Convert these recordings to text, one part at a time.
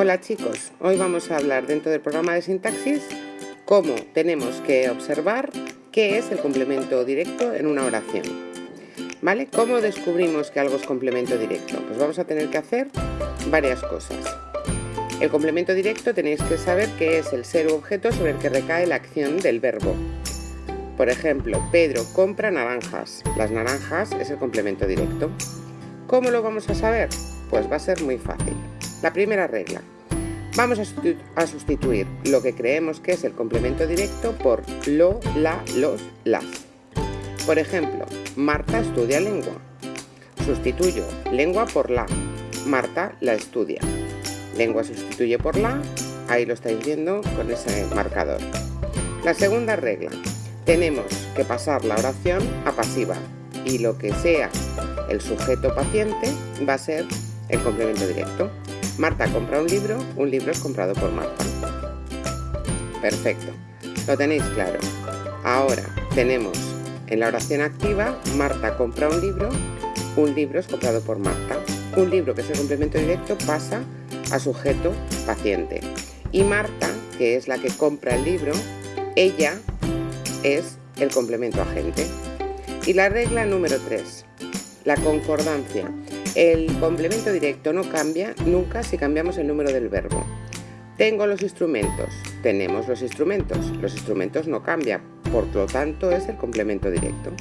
Hola chicos, hoy vamos a hablar dentro del programa de sintaxis cómo tenemos que observar qué es el complemento directo en una oración. ¿Vale? ¿Cómo descubrimos que algo es complemento directo? Pues vamos a tener que hacer varias cosas. El complemento directo tenéis que saber qué es el ser objeto sobre el que recae la acción del verbo. Por ejemplo, Pedro compra naranjas. Las naranjas es el complemento directo. ¿Cómo lo vamos a saber? Pues va a ser muy fácil. La primera regla. Vamos a sustituir lo que creemos que es el complemento directo por lo, la, los, las. Por ejemplo, Marta estudia lengua. Sustituyo lengua por la. Marta la estudia. Lengua sustituye por la. Ahí lo estáis viendo con ese marcador. La segunda regla. Tenemos que pasar la oración a pasiva y lo que sea el sujeto paciente va a ser el complemento directo. Marta compra un libro, un libro es comprado por Marta. Perfecto, lo tenéis claro. Ahora tenemos en la oración activa, Marta compra un libro, un libro es comprado por Marta. Un libro que es el complemento directo pasa a sujeto paciente. Y Marta, que es la que compra el libro, ella es el complemento agente. Y la regla número 3, la concordancia. El complemento directo no cambia nunca si cambiamos el número del verbo. Tengo los instrumentos, tenemos los instrumentos, los instrumentos no cambian, por lo tanto es el complemento directo.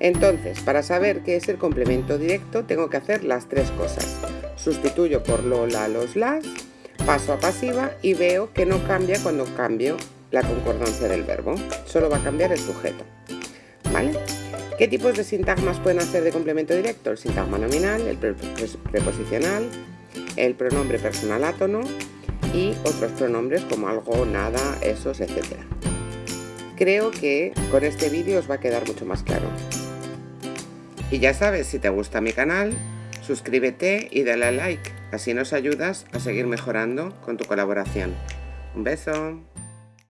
Entonces, para saber qué es el complemento directo, tengo que hacer las tres cosas. Sustituyo por lo, la, los, las, paso a pasiva y veo que no cambia cuando cambio la concordancia del verbo, solo va a cambiar el sujeto. ¿Vale? ¿Qué tipos de sintagmas pueden hacer de complemento directo? El sintagma nominal, el preposicional, el pronombre personal átono y otros pronombres como algo, nada, esos, etc. Creo que con este vídeo os va a quedar mucho más claro. Y ya sabes, si te gusta mi canal, suscríbete y dale a like, así nos ayudas a seguir mejorando con tu colaboración. Un beso.